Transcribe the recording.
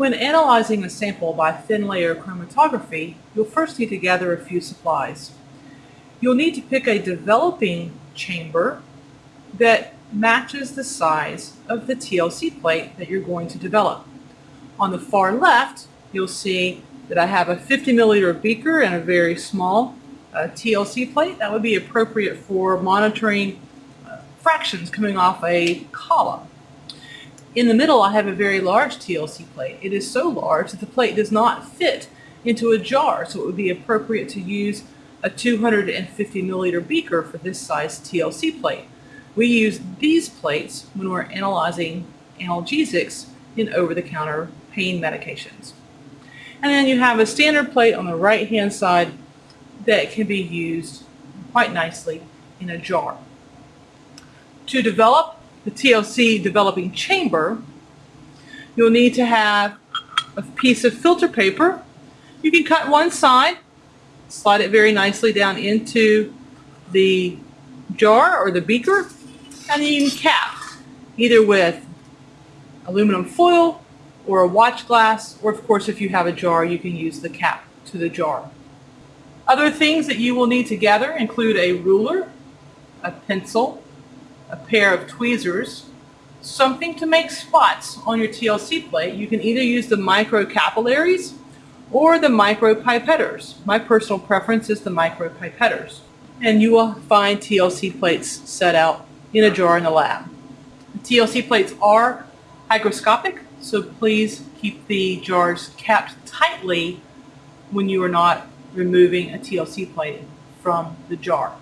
When analyzing a sample by thin layer chromatography, you'll first need to gather a few supplies. You'll need to pick a developing chamber that matches the size of the TLC plate that you're going to develop. On the far left, you'll see that I have a 50 milliliter beaker and a very small uh, TLC plate. That would be appropriate for monitoring uh, fractions coming off a column. In the middle, I have a very large TLC plate. It is so large that the plate does not fit into a jar, so it would be appropriate to use a 250 milliliter beaker for this size TLC plate. We use these plates when we're analyzing analgesics in over-the-counter pain medications. And then you have a standard plate on the right-hand side that can be used quite nicely in a jar. To develop the TLC developing chamber, you'll need to have a piece of filter paper. You can cut one side, slide it very nicely down into the jar or the beaker, and then you can cap either with aluminum foil or a watch glass, or of course if you have a jar, you can use the cap to the jar. Other things that you will need to gather include a ruler, a pencil, a pair of tweezers, something to make spots on your TLC plate. You can either use the microcapillaries or the micropipetters. My personal preference is the micropipetters. And you will find TLC plates set out in a jar in the lab. The TLC plates are hygroscopic, so please keep the jars capped tightly when you are not removing a TLC plate from the jar.